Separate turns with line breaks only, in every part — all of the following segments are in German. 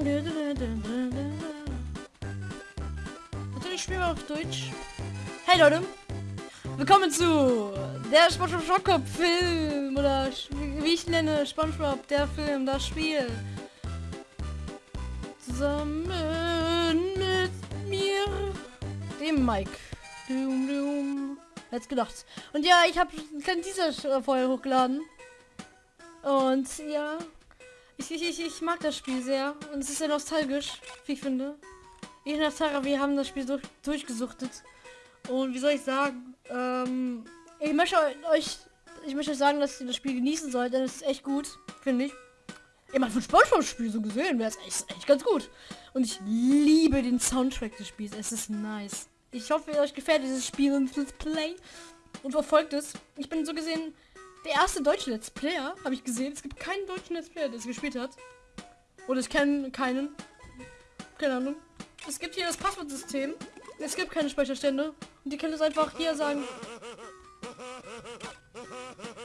Natürlich spielen wir auf Deutsch. Hey Leute, willkommen zu der SpongeBob Schockkopf Film oder wie ich nenne SpongeBob der Film, das Spiel. Zusammen mit mir, dem Mike. Dum, dum. Jetzt gedacht. Und ja, ich habe kein Teaser vorher hochgeladen. Und ja, ich, ich, ich, ich mag das Spiel sehr. Und es ist sehr nostalgisch, wie ich finde. Ich und Sarah, wir haben das Spiel durch, durchgesuchtet. Und wie soll ich sagen, ähm, ich möchte euch, ich möchte euch sagen, dass ihr das Spiel genießen sollt, denn es ist echt gut, finde ich. Immer für Spongebob-Spiel so gesehen wäre es echt, echt ganz gut. Und ich liebe den Soundtrack des Spiels. Es ist nice. Ich hoffe, euch gefällt dieses Spiel und Let's Play und verfolgt es. Ich bin so gesehen der erste deutsche Let's Player, habe ich gesehen. Es gibt keinen deutschen Let's Player, der es gespielt hat. Oder ich kenne keinen. Keine Ahnung. Es gibt hier das Passwortsystem. Es gibt keine Speicherstände. Und die können es einfach hier sagen.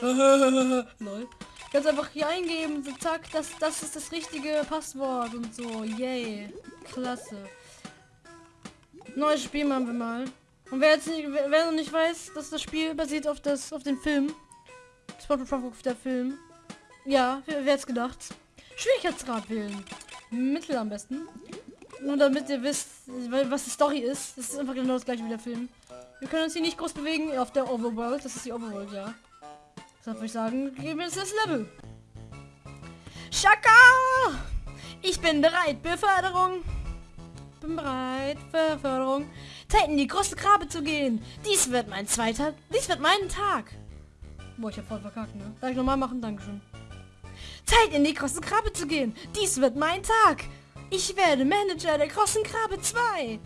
Lol. Ganz einfach hier eingeben. So, zack, das, das ist das richtige Passwort und so. Yay. Klasse. Neues Spiel machen wir mal. Und wer jetzt nicht, wer, noch nicht weiß, dass das Spiel basiert auf das auf den Film. SpongeBob der Film. Ja, wer, wer gedacht? Schwierigkeitsgrad wählen. Mittel am besten. Nur damit ihr wisst, was die Story ist. Das ist einfach genau das gleiche wie der Film. Wir können uns hier nicht groß bewegen auf der Overworld. Das ist die Overworld, ja. Deshalb würde ich sagen, geben wir jetzt das Level. Shaka! Ich bin bereit. Beförderung. Bin bereit. Beförderung. Zeit in die große Grabe zu gehen. Dies wird mein zweiter. Dies wird mein Tag. Boah, ich hab voll verkackt, ne? Darf ich nochmal machen? Dankeschön. Zeit in die große Krabbe zu gehen. Dies wird mein Tag. Ich werde Manager der großen Krabbe 2.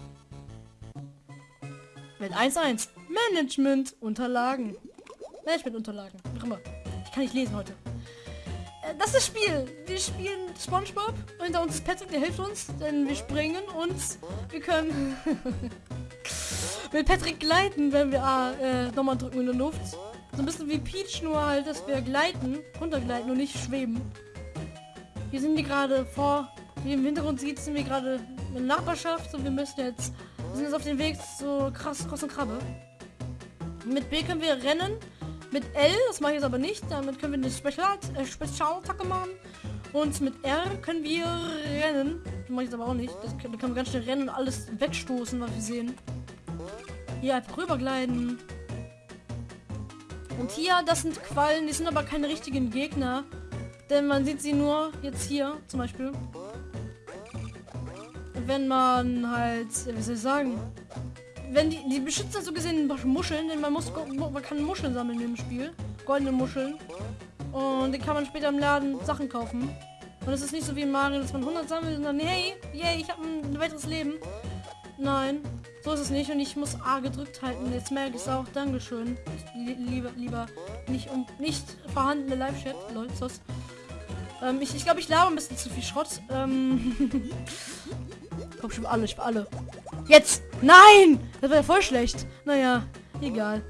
Welt 1-1. Management Unterlagen. Management Unterlagen. Wie immer. Ich kann nicht lesen heute. Äh, das ist das Spiel. Wir spielen Spongebob. Hinter uns ist Patrick, der hilft uns. Denn wir springen und wir können mit Patrick gleiten, wenn wir A äh, nochmal drücken in der Luft. So ein bisschen wie Peach, nur halt, dass wir gleiten, runtergleiten und nicht schweben. Wir sind hier gerade vor, wie im Hintergrund sieht, sind wir gerade in Nachbarschaft und wir müssen jetzt, wir sind jetzt auf dem Weg zur krass großen Krabbe. Mit B können wir rennen, mit L, das mache ich jetzt aber nicht, damit können wir eine äh, Spezialattacke machen. Und mit R können wir rennen. Das mache ich jetzt aber auch nicht. Das können, da können wir ganz schnell rennen und alles wegstoßen, was wir sehen. Hier einfach rübergleiten. Und hier, das sind Quallen, die sind aber keine richtigen Gegner. Denn man sieht sie nur jetzt hier zum Beispiel. Wenn man halt, wie soll ich sagen, wenn die, die beschützen so gesehen Muscheln, denn man muss, man kann Muscheln sammeln im Spiel, goldene Muscheln. Und die kann man später im Laden Sachen kaufen. Und es ist nicht so wie in Mario, dass man 100 sammelt und dann, hey, yay, ich habe ein weiteres Leben. Nein, so ist es nicht und ich muss A gedrückt halten. Jetzt merke ich es auch. Dankeschön. Lieber, lieber nicht um nicht vorhandene Live-Chat. Leute, ähm, ich ich glaube, ich laber ein bisschen zu viel Schrott. Ähm, Komm schon alle, ich alle. Jetzt! Nein! Das wäre voll schlecht. Naja, egal.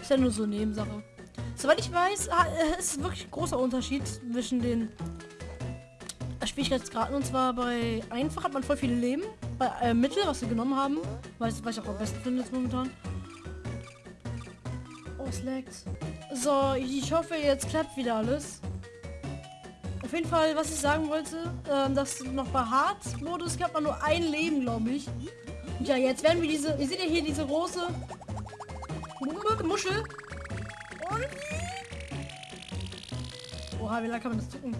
Ist ja nur so Nebensache. Soweit ich weiß, äh, ist wirklich ein großer Unterschied zwischen den Schwierigkeitsgraden. Und zwar bei einfach hat man voll viele Leben. Äh, Mittel, was wir genommen haben, weiß was ich auch am besten finde jetzt momentan. Oh, es laggt. So, ich hoffe, jetzt klappt wieder alles. Auf jeden Fall, was ich sagen wollte, äh, dass noch bei Hard-Modus gab man nur ein Leben, glaube ich. Und ja, jetzt werden wir diese, ihr seht ja hier diese große Muschel. Und... Oha, wie lange kann man das drücken?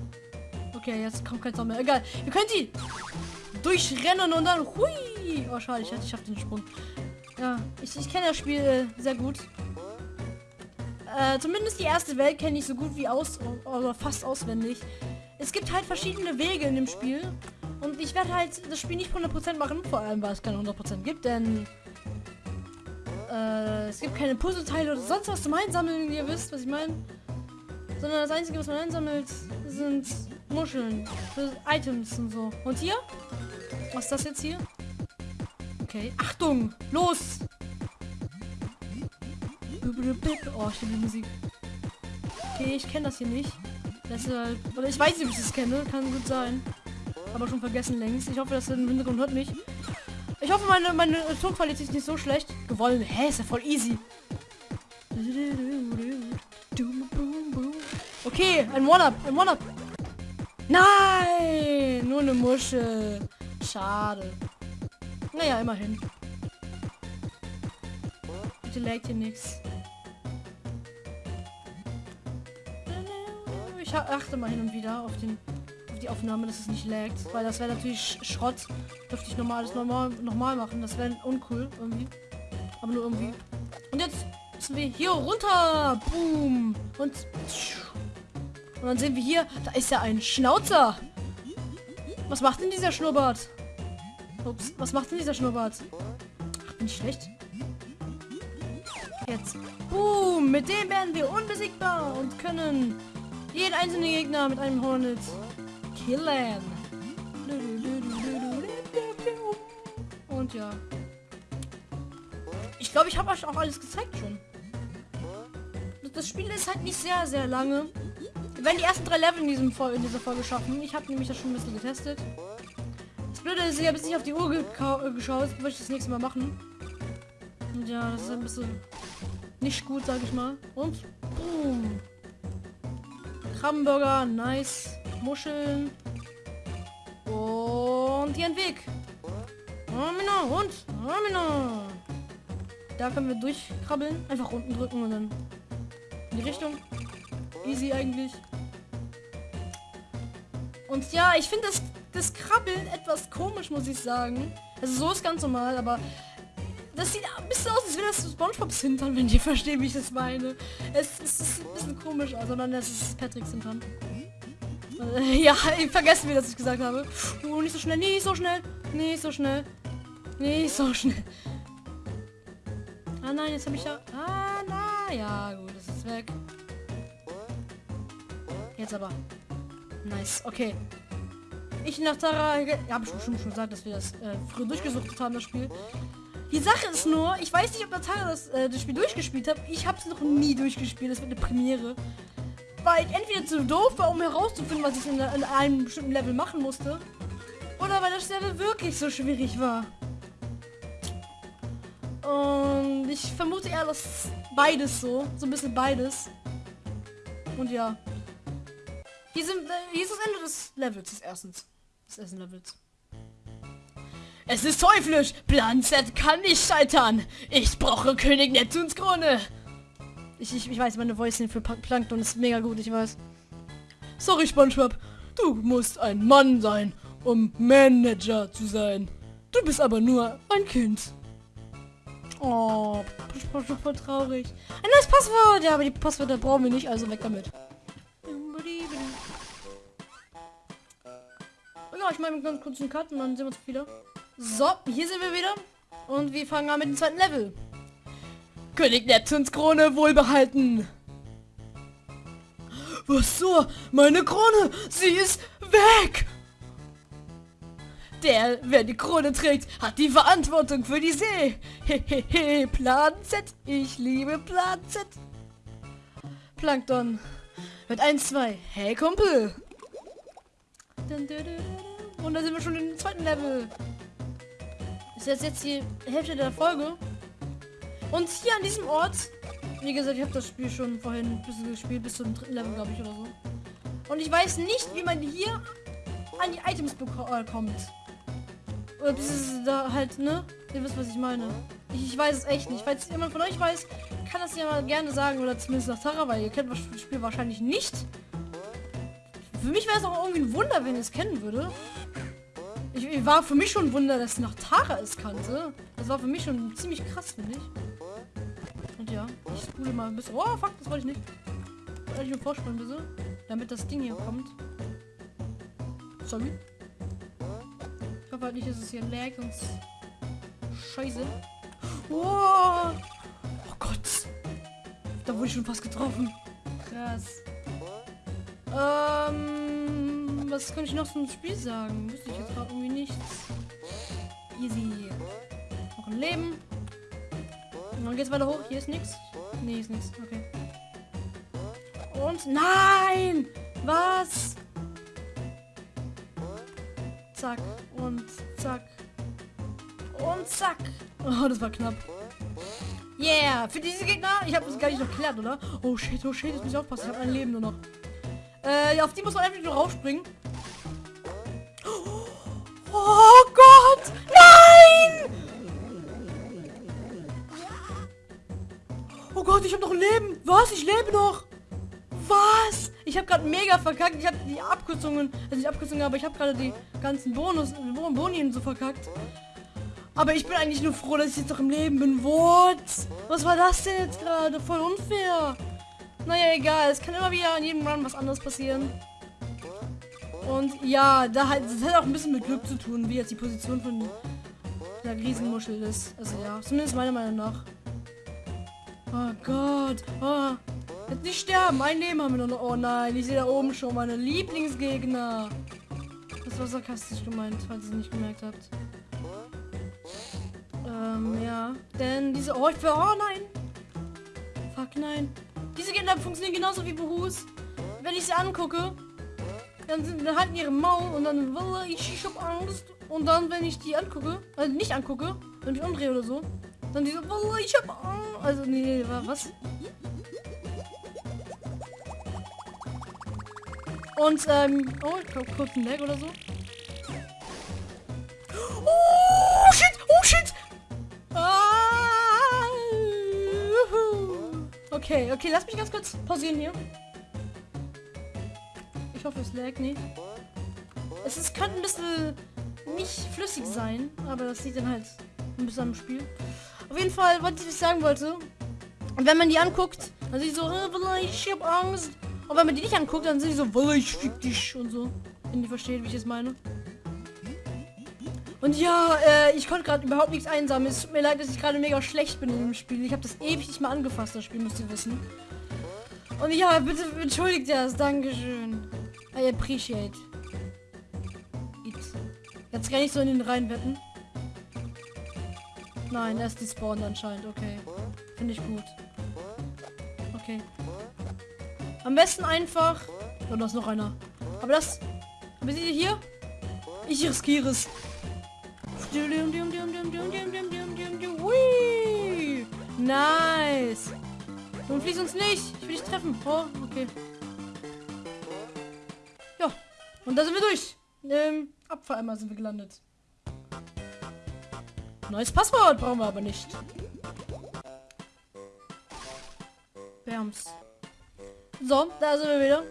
Okay, jetzt kommt kein Sound mehr. Egal. Ihr könnt die durchrennen und dann... Hui! Oh, schade, ich, ich habe den Sprung. Ja, ich, ich kenne das Spiel äh, sehr gut. Äh, zumindest die erste Welt kenne ich so gut wie aus... oder fast auswendig. Es gibt halt verschiedene Wege in dem Spiel. Und ich werde halt das Spiel nicht 100% machen, vor allem weil es keine 100% gibt, denn äh, es gibt keine Puzzleteile oder sonst was zum Einsammeln, wie ihr wisst, was ich meine. Sondern das Einzige, was man einsammelt, sind Muscheln. Items und so. Und hier? Was ist das jetzt hier? Okay. Achtung! Los! Oh, ich die Musik. Okay, ich kenne das hier nicht. Deshalb, oder ich weiß nicht, ob ich das kenne. Kann gut sein. aber schon vergessen längst. Ich hoffe, dass er im Hintergrund hört mich. Ich hoffe, meine, meine Tonqualität ist nicht so schlecht. Gewonnen. Hä, ist ja voll easy. Okay, ein One-Up, ein One-Up. Nein, nur eine Muschel. Schade. Naja, immerhin. Bitte laggt hier nichts. Ich achte mal hin und wieder auf den auf die Aufnahme, dass es nicht laggt, weil das wäre natürlich Schrott. Dürfte ich normal alles normal nochmal machen. Das wäre uncool irgendwie. Aber nur irgendwie. Und jetzt sind wir hier runter. Boom. Und und dann sehen wir hier, da ist ja ein Schnauzer. Was macht denn dieser Schnurrbart? Ups, was macht denn dieser Schnurrbart? Ach, bin ich schlecht? Jetzt. Boom, mit dem werden wir unbesiegbar und können jeden einzelnen Gegner mit einem Hornet killen. Und ja. Ich glaube, ich habe euch auch alles gezeigt schon. Das Spiel ist halt nicht sehr, sehr lange. Wir werden die ersten drei Level in, diesem in dieser Folge schaffen. Ich habe nämlich das schon ein bisschen getestet. Blöde ist, ich habe jetzt nicht auf die Uhr geschaut. Möchte ich das nächste Mal machen. Und ja, das ist ein bisschen nicht gut, sage ich mal. Und boom. Krabbenburger, nice. Muscheln. Und hier ein Weg. Amina, und Amina. Da können wir durchkrabbeln. Einfach unten drücken und dann in die Richtung. Easy eigentlich. Und ja, ich finde das, das Krabbeln etwas komisch, muss ich sagen. Also so ist ganz normal, aber das sieht ein bisschen aus, als wäre das Spongebobs Hintern, wenn ihr versteht, wie ich das meine. Es, es ist ein bisschen komisch, also dann ist es Patricks Hintern. Äh, ja, vergessen wir, dass ich gesagt habe. Oh, nicht so schnell, nicht so schnell, nicht so schnell, nicht so schnell. Ah nein, jetzt habe ich ja... Ah, na ja, gut, das ist weg. Jetzt aber. Nice, okay. Ich nach Tara... Ja, habe ich schon, schon gesagt, dass wir das äh, früher durchgesucht haben, das Spiel. Die Sache ist nur, ich weiß nicht, ob Natara das, äh, das Spiel durchgespielt hat. Ich habe es noch nie durchgespielt. Das wird eine Premiere. Weil ich entweder zu doof war, um herauszufinden, was ich in, in einem bestimmten Level machen musste. Oder weil das Level wirklich so schwierig war. Und ich vermute eher, dass beides so. So ein bisschen beides. Und ja. Hier, sind, äh, hier ist das Ende des Levels, des Des ersten Levels. Es ist teuflisch! Plan kann nicht scheitern! Ich brauche König Neptuns Krone! Ich, ich, ich weiß, meine Voice für Plankton ist mega gut, ich weiß. Sorry, Spongebob. Du musst ein Mann sein, um Manager zu sein. Du bist aber nur ein Kind. Oh, voll traurig. Ein neues Passwort! Ja, aber die Passwörter brauchen wir nicht, also weg damit. Ich meine ganz kurz einen Cut und dann sehen wir uns wieder. So, hier sind wir wieder. Und wir fangen an mit dem zweiten Level. König Neptuns Krone wohlbehalten. Was so? Meine Krone! Sie ist weg! Der, wer die Krone trägt, hat die Verantwortung für die See. Hehehe, Plan Z. Ich liebe Plan Z. Plankton. Mit 1, 2. Hey, Kumpel. Und da sind wir schon im zweiten Level. Ist jetzt die Hälfte der Folge. Und hier an diesem Ort, wie gesagt, ich habe das Spiel schon vorhin ein bisschen gespielt, bis zum dritten Level, glaube ich, oder so. Und ich weiß nicht, wie man hier an die Items äh, kommt. Oder bis es da halt, ne? Ihr wisst, was ich meine. Ich, ich, weiß es echt nicht. Falls jemand von euch weiß, kann das ja mal gerne sagen. Oder zumindest nach Tara, weil ihr kennt das Spiel wahrscheinlich nicht. Für mich wäre es auch irgendwie ein Wunder, wenn ihr es kennen würde. Ich, war für mich schon ein Wunder, dass nach Tara es kannte. Das war für mich schon ziemlich krass, finde ich. Und ja, ich spule mal ein bisschen. Oh, fuck, das wollte ich nicht. Wollte ich mir vorspringen, bitte. Damit das Ding hier kommt. Sorry. Ich hoffe halt nicht, dass es hier lag, sonst... Scheiße. Oh, oh Gott. Da wurde ich schon fast getroffen. Krass. Ähm, was kann ich noch zum Spiel sagen? Wüsste ich jetzt gerade irgendwie nichts. Easy. Noch ein Leben. Und dann geht's weiter hoch. Hier ist nichts. Nee, ist nichts. Okay. Und nein! Was? zack und zack und zack. Oh, das war knapp. Yeah, für diese Gegner, ich habe das gar nicht noch geklärt, oder? Oh shit, oh shit, jetzt muss ich aufpassen, ich habe ein Leben nur noch. Äh, auf die muss man einfach nur rausspringen. Lebe noch. Was? Ich habe gerade mega verkackt. Ich habe die Abkürzungen, also nicht Abkürzungen, aber ich habe gerade die ganzen Bonus, Bonien so verkackt. Aber ich bin eigentlich nur froh, dass ich jetzt noch im Leben bin. What? Was war das denn jetzt gerade? Voll unfair. Naja, egal. Es kann immer wieder an jedem Run was anderes passieren. Und ja, da halt, das hat auch ein bisschen mit Glück zu tun, wie jetzt die Position von der Riesenmuschel ist. Also ja, zumindest meiner Meinung nach. Oh Gott. Oh. Jetzt nicht sterben. Ein Leben haben wir noch. Oh nein, ich sehe da oben schon meine Lieblingsgegner. Das war sarkastisch gemeint, falls ihr es nicht gemerkt habt. Ähm, ja. Denn diese... Oh, ich will... Oh nein. Fuck, nein. Diese Gegner funktionieren genauso wie Behus. Wenn ich sie angucke, dann, sind, dann halten ihre Maul und dann ich, ich hab Angst. Und dann, wenn ich die angucke, also nicht angucke, wenn ich umdrehe oder so, dann diese, ich hab Angst. Also, nee, was? Und, ähm, oh, ich glaube, kurz ein Lag oder so. Oh, shit, oh, shit. Ah, okay, okay, lass mich ganz kurz pausieren hier. Ich hoffe, es lag nicht. Es ist, könnte ein bisschen nicht flüssig sein, aber das sieht dann halt ein bisschen am Spiel. Auf jeden Fall, was ich sagen wollte, wenn man die anguckt, dann sieht so, ich hab Angst. Und wenn man die nicht anguckt, dann sind die so, ich fick dich und so. Wenn die versteht, wie ich es meine. Und ja, äh, ich konnte gerade überhaupt nichts einsammeln. Es tut mir leid, dass ich gerade mega schlecht bin in dem Spiel. Ich habe das ewig nicht mal angefasst, das Spiel, müsst ihr wissen. Und ja, bitte entschuldigt das. Dankeschön. I appreciate it. Jetzt kann ich so in den rein wetten. Nein, er ist die Spawn anscheinend. Okay. Finde ich gut. Okay. Am besten einfach... Oh, da ist noch einer. Aber das... Aber seht ihr hier? Ich riskiere es. Nice. Nun fließt uns nicht. Ich will dich treffen. Oh, okay. Ja. Und da sind wir durch. Ähm, Abfalleimer sind wir gelandet. Neues Passwort brauchen wir aber nicht. Bams. So, da sind wir wieder.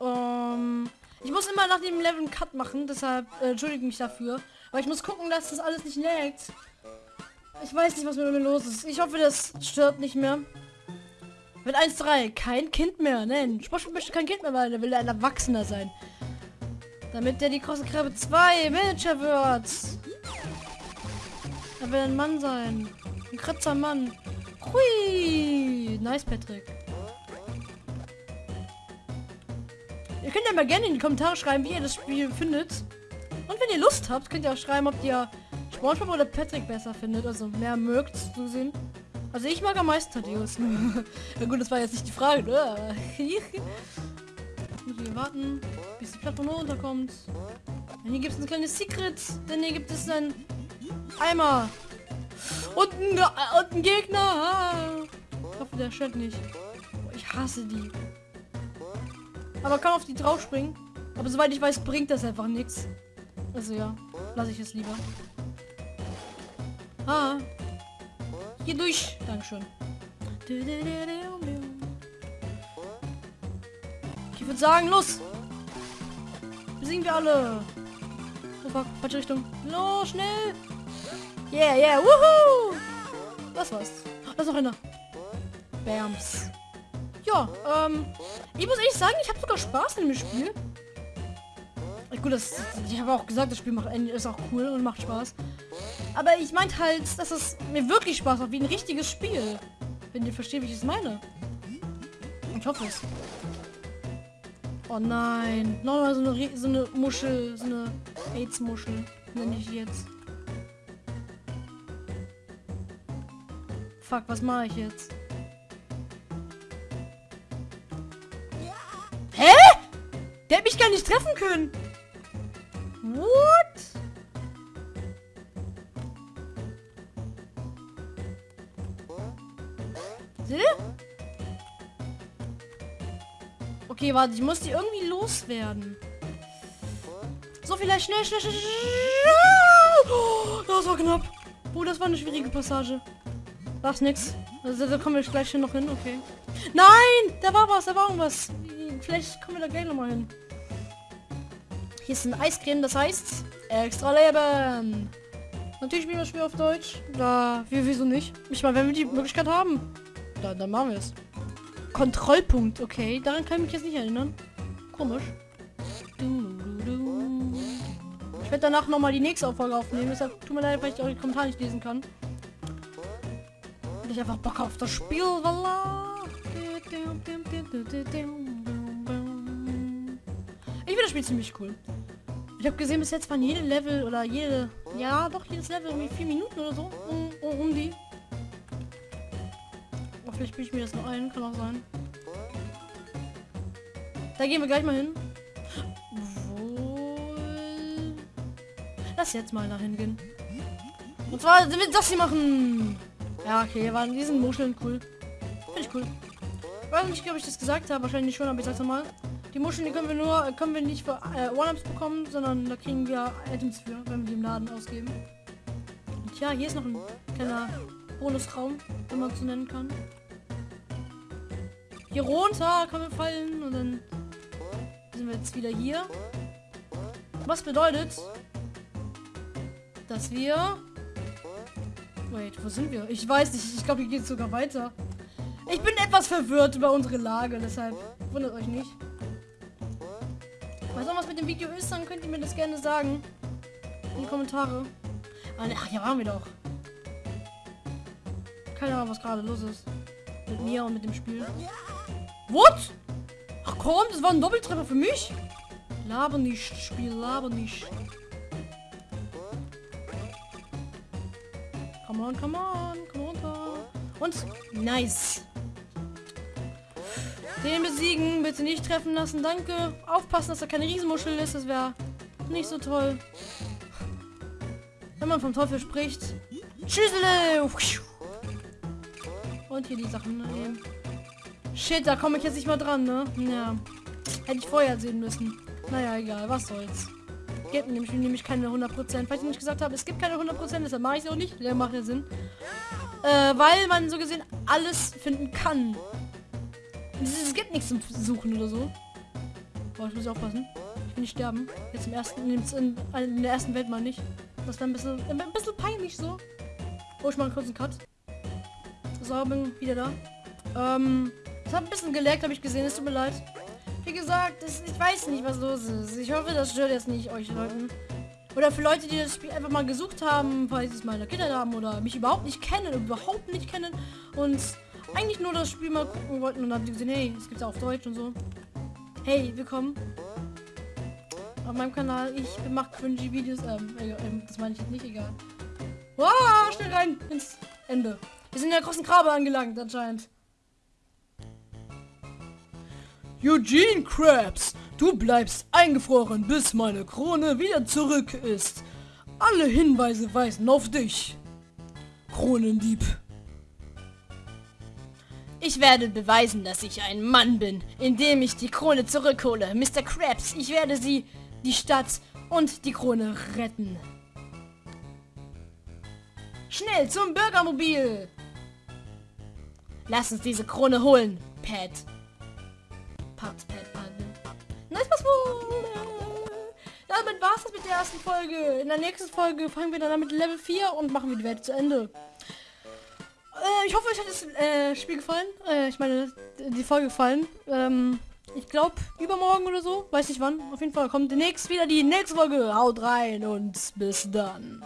Um, ich muss immer nach dem Level einen Cut machen, deshalb äh, entschuldige mich dafür. Aber ich muss gucken, dass das alles nicht laggt. Ich weiß nicht, was mit mir los ist. Ich hoffe, das stört nicht mehr. Mit 1-3, kein Kind mehr. Nein, Sportspiel möchte kein Kind mehr, weil er will ein Erwachsener sein. Damit der die große Krabbe 2 Manager wird. Er will ein Mann sein. Ein kratzer Mann. Hui. Nice, Patrick. Ihr könnt ja mal gerne in die Kommentare schreiben, wie ihr das Spiel findet. Und wenn ihr Lust habt, könnt ihr auch schreiben, ob ihr Spongebob oder Patrick besser findet. Also mehr mögt zu sehen. Also ich mag am meisten Thaddeus. ja gut, das war jetzt nicht die Frage, ne? Muss warten, bis die Plattform runterkommt. Und hier gibt es ein kleines Secret, denn hier gibt es ein Eimer. Und ein, und ein Gegner. Ich hoffe, der stört nicht. Ich hasse die. Aber kann auf die drauf springen. Aber soweit ich weiß, bringt das einfach nichts. Also ja, lasse ich es lieber. Ah. Hier durch. Dankeschön. Ich würde sagen, los. Besiegen wir alle. Oh fuck, falsche Richtung. Los, schnell. Yeah, yeah, wuhu! Das war's. Da ist noch einer. Bams. Ja, ähm, ich muss ehrlich sagen, ich habe sogar Spaß in dem Spiel. Gut, das, ich habe auch gesagt, das Spiel macht ist auch cool und macht Spaß. Aber ich meinte halt, dass es mir wirklich Spaß macht, wie ein richtiges Spiel. Wenn ihr versteht, wie ich es meine. Ich hoffe es. Oh nein. Nochmal so eine, so eine Muschel, so eine AIDS-Muschel, nenne ich jetzt. Fuck, was mache ich jetzt? Der hat mich gar nicht treffen können. What? Okay, warte, ich muss die irgendwie loswerden. So, vielleicht schnell, schnell, schnell, schnell. Oh, das war knapp. Oh, das war eine schwierige Passage. Das ist nix. Also, da kommen wir gleich hier noch hin, okay. Nein, da war was, da war irgendwas. Vielleicht kommen wir da gleich nochmal hin. Hier ist ein Eiscreme, das heißt extra Leben. Natürlich spielen wir das Spiel auf Deutsch. Da, wir, wieso nicht? Ich meine, wenn wir die Möglichkeit haben, dann, dann machen wir es. Kontrollpunkt, okay. Daran kann ich mich jetzt nicht erinnern. Komisch. Ich werde danach noch mal die nächste Auffolge aufnehmen. Deshalb tut mir leid, weil ich eure Kommentare nicht lesen kann. Ich einfach Bock auf das Spiel, voilà. Finde das Spiel ziemlich cool. Ich habe gesehen, bis jetzt waren jede Level oder jede, ja doch jedes Level irgendwie vier Minuten oder so um, um, um die. Oh, vielleicht spiele ich mir das noch ein, kann auch sein. Da gehen wir gleich mal hin. Wohl. Lass jetzt mal dahin gehen. Und zwar sind wir das hier machen. Ja, okay, waren diesen Muscheln cool. Finde ich cool. Weiß nicht, ob ich das gesagt habe, wahrscheinlich schon, aber ich sag's nochmal. Die Muscheln, die können wir nur, können wir nicht für äh, One-Ups bekommen, sondern da kriegen wir Items für, wenn wir die im Laden ausgeben. Und ja, hier ist noch ein kleiner Bonusraum, wenn man so nennen kann. Hier runter können wir fallen und dann sind wir jetzt wieder hier. Was bedeutet, dass wir... Wait, wo sind wir? Ich weiß nicht, ich glaube, hier geht es sogar weiter. Ich bin etwas verwirrt über unsere Lage, deshalb wundert euch nicht. Weiß auch was mit dem Video ist, dann könnt ihr mir das gerne sagen. In die Kommentare. Ah, ne, ach, hier waren wir doch. Keine Ahnung, was gerade los ist. Mit mir und mit dem Spiel. What? Ach komm, das war ein Doppeltreffer für mich. Laber nicht, Spiel, laber nicht. Come on, come on, komm runter. Und nice. Den besiegen, bitte nicht treffen lassen, danke. Aufpassen, dass da keine Riesenmuschel ist, das wäre nicht so toll. Wenn man vom Teufel spricht. Schüssele! Und hier die Sachen nehmen. Shit, da komme ich jetzt nicht mal dran, ne? Ja. Hätte ich vorher sehen müssen. Naja, egal, was soll's. Gibt nämlich, nämlich keine 100%. Falls ich nicht gesagt habe, es gibt keine 100%, deshalb mache ich es auch nicht. Der macht ja Sinn. Äh, weil man so gesehen alles finden kann. Es gibt nichts zum Suchen oder so. Boah, ich muss aufpassen. Ich will nicht sterben. Jetzt im ersten, in, in der ersten Welt mal nicht. Das ist ein bisschen, ein bisschen peinlich so. Oh, ich mache kurz einen Cut. So, bin wieder da. Ähm, es hat ein bisschen geleckt, habe ich gesehen. Es tut mir leid. Wie gesagt, das, ich weiß nicht, was los ist. Ich hoffe, das stört jetzt nicht euch Leuten. Oder für Leute, die das Spiel einfach mal gesucht haben, falls sie es mal in der Kindheit haben oder mich überhaupt nicht kennen, überhaupt nicht kennen und eigentlich nur das Spiel mal gucken wollten und haben gesehen, hey, es gibt ja auf Deutsch und so. Hey, willkommen auf meinem Kanal. Ich mache cringy Videos. Ähm, äh, äh, das meine ich jetzt nicht, egal. Wow, schnell rein ins Ende. Wir sind in der großen Grabe angelangt, anscheinend. Eugene Krabs, du bleibst eingefroren, bis meine Krone wieder zurück ist. Alle Hinweise weisen auf dich. Kronendieb. Ich werde beweisen, dass ich ein Mann bin, indem ich die Krone zurückhole. Mr. Krabs, ich werde sie, die Stadt und die Krone retten. Schnell zum Bürgermobil! Lass uns diese Krone holen, Pat. Pat, Pat, Pat. Nice, was Damit war es das mit der ersten Folge. In der nächsten Folge fangen wir dann mit Level 4 und machen wir die Welt zu Ende. Äh, ich hoffe, euch hat das äh, Spiel gefallen. Äh, ich meine, die Folge gefallen. Ähm, ich glaube, übermorgen oder so. Weiß nicht wann. Auf jeden Fall kommt demnächst wieder die nächste Folge. Haut rein und bis dann.